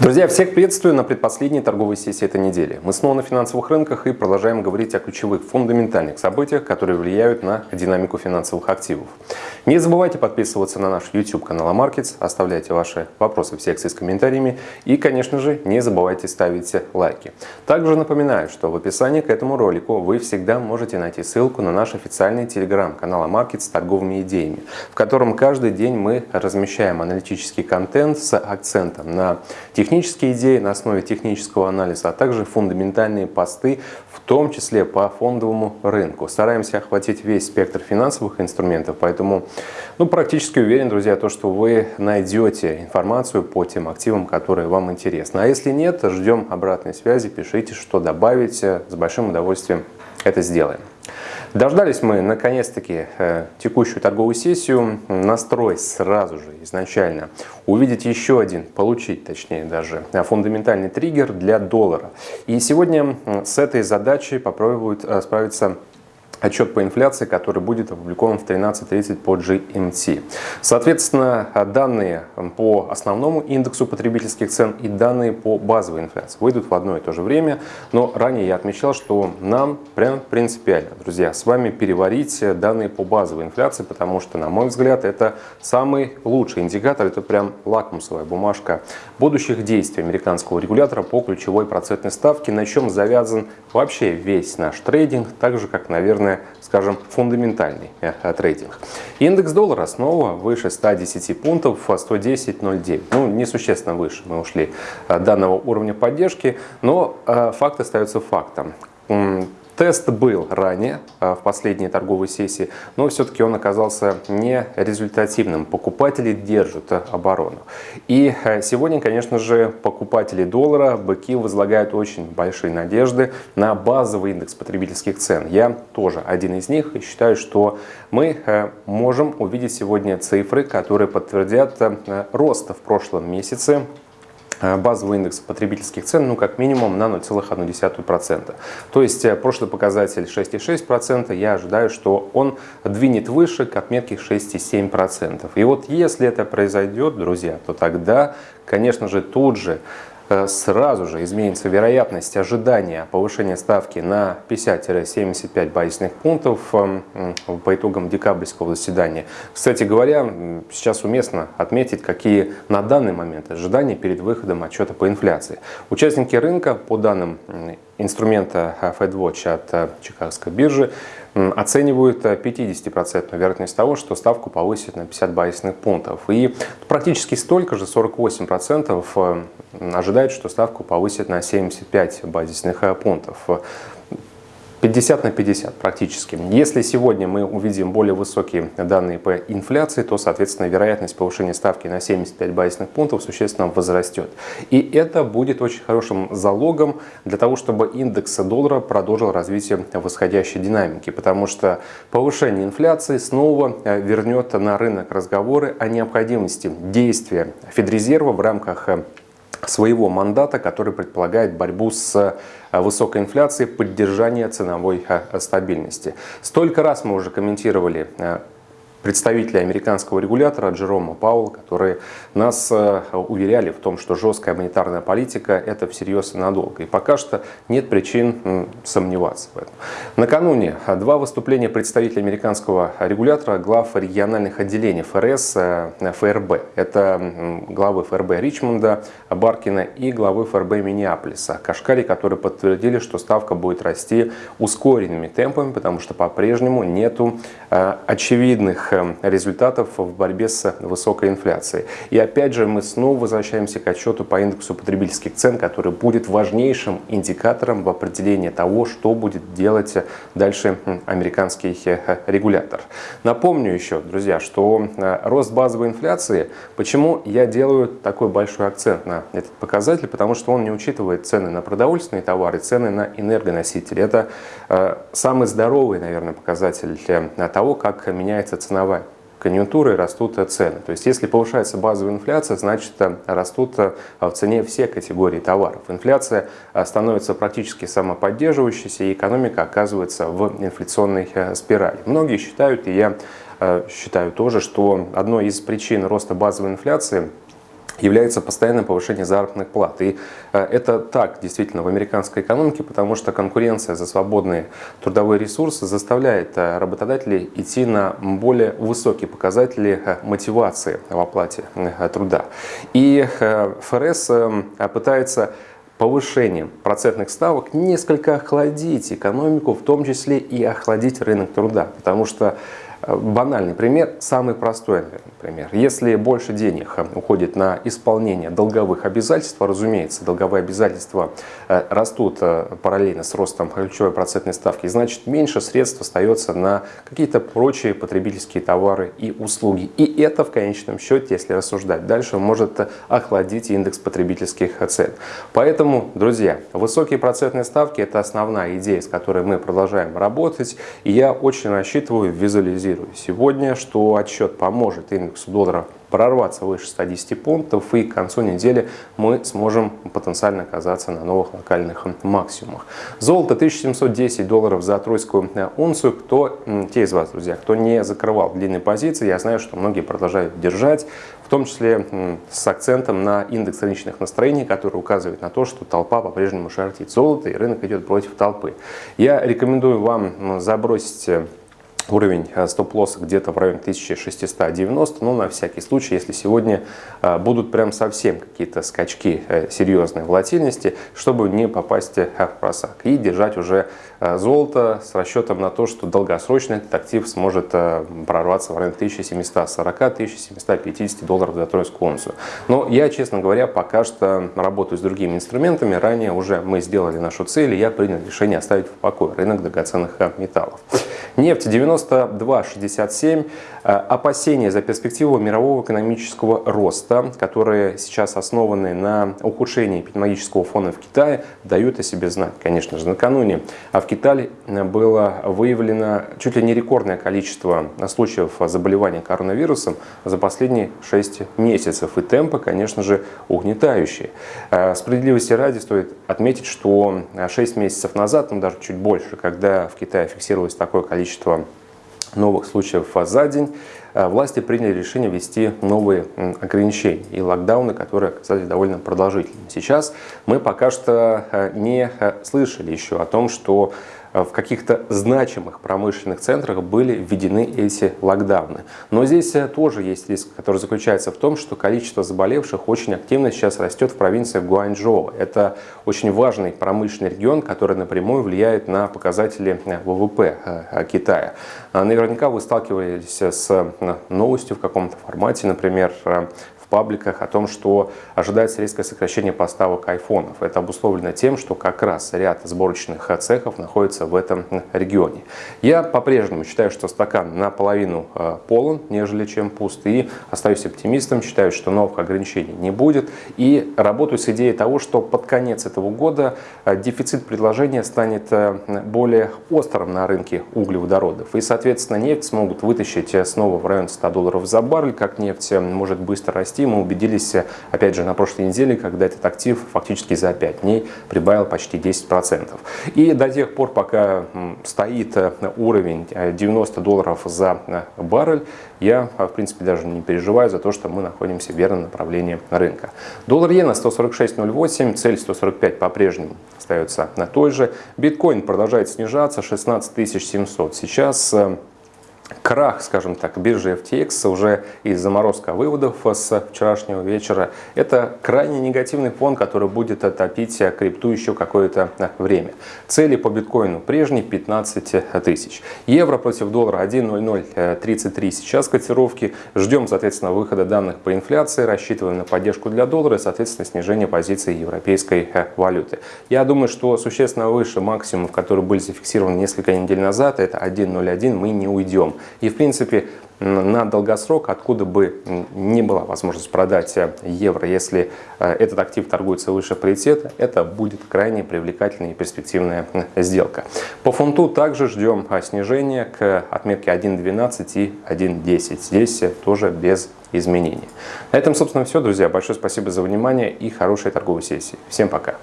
Друзья, всех приветствую на предпоследней торговой сессии этой недели. Мы снова на финансовых рынках и продолжаем говорить о ключевых фундаментальных событиях, которые влияют на динамику финансовых активов. Не забывайте подписываться на наш YouTube канал Markets, оставляйте ваши вопросы в секции с комментариями и, конечно же, не забывайте ставить лайки. Также напоминаю, что в описании к этому ролику вы всегда можете найти ссылку на наш официальный телеграм-канал Markets с торговыми идеями, в котором каждый день мы размещаем аналитический контент с акцентом на технические технические идеи на основе технического анализа, а также фундаментальные посты, в том числе по фондовому рынку. Стараемся охватить весь спектр финансовых инструментов, поэтому ну, практически уверен, друзья, то, что вы найдете информацию по тем активам, которые вам интересны. А если нет, ждем обратной связи, пишите, что добавить, с большим удовольствием это сделаем. Дождались мы наконец-таки э, текущую торговую сессию. Настрой сразу же изначально увидеть еще один, получить точнее даже, фундаментальный триггер для доллара. И сегодня с этой задачей попробуют э, справиться отчет по инфляции, который будет опубликован в 13.30 по GMT. Соответственно, данные по основному индексу потребительских цен и данные по базовой инфляции выйдут в одно и то же время, но ранее я отмечал, что нам прям принципиально, друзья, с вами переварить данные по базовой инфляции, потому что, на мой взгляд, это самый лучший индикатор, это прям лакмусовая бумажка будущих действий американского регулятора по ключевой процентной ставке, на чем завязан вообще весь наш трейдинг, так же, как, наверное, скажем, фундаментальный э, трейдинг. Индекс доллара снова выше 110 пунктов, 110.09. Ну, несущественно выше мы ушли э, данного уровня поддержки, но э, факт остается фактом. Тест был ранее, а, в последней торговой сессии, но все-таки он оказался не результативным. Покупатели держат оборону. И а, сегодня, конечно же, покупатели доллара, быки возлагают очень большие надежды на базовый индекс потребительских цен. Я тоже один из них и считаю, что мы а, можем увидеть сегодня цифры, которые подтвердят рост в прошлом месяце базовый индекс потребительских цен ну, как минимум на 0,1%. То есть э, прошлый показатель 6,6%, я ожидаю, что он двинет выше к отметке 6,7%. И вот если это произойдет, друзья, то тогда, конечно же, тут же Э, сразу же изменится вероятность ожидания повышения ставки на 50-75 базисных пунктов эм, по итогам декабрьского заседания. Кстати говоря, сейчас уместно отметить, какие на данный момент ожидания перед выходом отчета по инфляции. Участники рынка, по данным инструмента FedWatch от э, Чикагской биржи, оценивают 50% э, вероятность того, что ставку повысят на 50 базисных пунктов. И практически столько же, 48% э, ожидают, что ставку повысят на 75 базисных э, пунктов. 50 на 50 практически. Если сегодня мы увидим более высокие данные по инфляции, то, соответственно, вероятность повышения ставки на 75 базисных пунктов существенно возрастет. И это будет очень хорошим залогом для того, чтобы индекс доллара продолжил развитие восходящей динамики, потому что повышение инфляции снова э, вернет на рынок разговоры о необходимости действия Федрезерва в рамках э, своего мандата, который предполагает борьбу с э, высокой инфляцией, поддержание ценовой э, стабильности. Столько раз мы уже комментировали представители американского регулятора Джерома Пауэлла, которые нас э, уверяли в том, что жесткая монетарная политика – это всерьез и надолго. И пока что нет причин сомневаться в этом. Накануне два выступления представителей американского регулятора, глав региональных отделений ФРС, э, ФРБ. Это главы ФРБ Ричмонда, Баркина и главы ФРБ Миннеаполиса, Кашкари, которые подтвердили, что ставка будет расти ускоренными темпами, потому что по-прежнему нету э, очевидных результатов в борьбе с высокой инфляцией. И опять же мы снова возвращаемся к отчету по индексу потребительских цен, который будет важнейшим индикатором в определении того, что будет делать дальше американский э, регулятор. Напомню еще, друзья, что э, рост базовой инфляции, почему я делаю такой большой акцент на этот показатель, потому что он не учитывает цены на продовольственные товары, цены на энергоносители. Это э, самый здоровый, наверное, показатель того, как меняется цена ценовая конъюнктура и растут цены. То есть если повышается базовая инфляция, значит э, растут э, в цене все категории товаров. Инфляция э, становится практически самоподдерживающейся, и экономика оказывается в инфляционной спирали. Многие считают, и я считаю тоже, что одной из причин роста базовой инфляции является постоянное повышение заработных плат. И э, это так действительно в американской экономике, потому что конкуренция за свободные трудовые ресурсы заставляет э, работодателей идти на более высокие показатели э, мотивации в оплате труда. И ФРС пытается повышением процентных ставок несколько охладить экономику, в том числе и охладить рынок труда, потому что Банальный пример, самый простой пример. Если больше денег э, уходит на исполнение долговых обязательств, разумеется, долговые обязательства э, растут э, параллельно с ростом ключевой процентной ставки, значит меньше средств остается на какие-то прочие потребительские товары и услуги. И это в конечном счете, если рассуждать дальше, может охладить индекс потребительских цен. Поэтому, друзья, высокие процентные ставки – это основная идея, с которой мы продолжаем работать. И я очень рассчитываю визуализировать прогнозирую сегодня, что отчет поможет индексу доллара прорваться выше 110 пунктов и к концу недели мы сможем потенциально оказаться на новых локальных максимумах. Золото 1710 долларов за тройскую унцию. Кто, те из вас, друзья, кто не закрывал длинные позиции, я знаю, что многие продолжают держать, в том числе с акцентом на индекс рыночных настроений, который указывает на то, что толпа по-прежнему шортит золото и рынок идет против толпы. Я рекомендую вам забросить уровень э, стоп-лосса где-то в районе 1690, но на всякий случай, если сегодня э, будут прям совсем какие-то скачки э, серьезной волатильности, чтобы не попасть в просак и держать уже золото с расчетом на то, что долгосрочно этот актив сможет прорваться в районе 1740-1750 долларов за тройскую унцию. Но я, честно говоря, пока что работаю с другими инструментами. Ранее уже мы сделали нашу цель, и я принял решение оставить в покое рынок драгоценных металлов. Нефть 92,67. Э, опасения за перспективу мирового экономического роста, которые сейчас основаны на ухудшении эпидемиологического фона в Китае, дают о себе знать. Конечно же, накануне а в Китае было выявлено чуть ли не рекордное количество случаев заболевания коронавирусом за последние 6 месяцев. И темпы, конечно же, угнетающие. Э, справедливости ради стоит отметить, что 6 месяцев назад, ну даже чуть больше, когда в Китае фиксировалось такое количество новых случаев за день, э, власти приняли решение ввести новые ограничения и локдауны, которые оказались довольно продолжительными. Сейчас мы пока что э, не э, слышали еще о том, что в каких-то значимых промышленных центрах были введены эти локдауны. Но здесь э, тоже есть риск, который заключается в том, что количество заболевших очень активно сейчас растет в провинции Гуанчжоу. Это очень важный промышленный регион, который напрямую влияет на показатели э, ВВП Китая. Наверняка вы сталкивались с новостью в каком-то формате, например, пабликах о том, что ожидается резкое сокращение поставок айфонов. Это обусловлено тем, что как раз ряд сборочных цехов находится в этом регионе. Я по-прежнему считаю, что стакан наполовину э, полон, нежели чем пуст. И остаюсь оптимистом, считаю, что новых ограничений не будет. И работаю с идеей того, что под конец этого года э, дефицит предложения станет э, более острым на рынке углеводородов. И, соответственно, нефть смогут вытащить снова в район 100 долларов за баррель, как нефть может быстро расти мы убедились, опять же, на прошлой неделе, когда этот актив фактически за 5 дней прибавил почти 10%. И до тех пор, пока стоит э, уровень 90 э, долларов за э, баррель, я, в принципе, даже не переживаю за то, что мы находимся в верном направлении рынка. Доллар иена 146.08, цель 145 по-прежнему остается на той же. Биткоин продолжает снижаться, 16 700. Сейчас крах, скажем так, биржи FTX уже из заморозка выводов с вчерашнего вечера. Это крайне негативный фон, который будет топить крипту еще какое-то время. Цели по биткоину прежние 15 тысяч. Евро против доллара 1.0033 сейчас котировки. Ждем, соответственно, выхода данных по инфляции, рассчитываем на поддержку для доллара и, соответственно, снижение позиции европейской валюты. Я думаю, что существенно выше максимумов, которые были зафиксированы несколько недель назад, это 1.01, мы не уйдем. И, в принципе, на долгосрок, откуда бы не была возможность продать э, евро, если э, этот актив торгуется выше паритета, это будет крайне привлекательная и перспективная сделка. По фунту также ждем э, снижения к отметке 1.12 и 1.10. Здесь тоже без изменений. На этом, собственно, все, друзья. Большое спасибо за внимание и хорошей торговой сессии. Всем пока!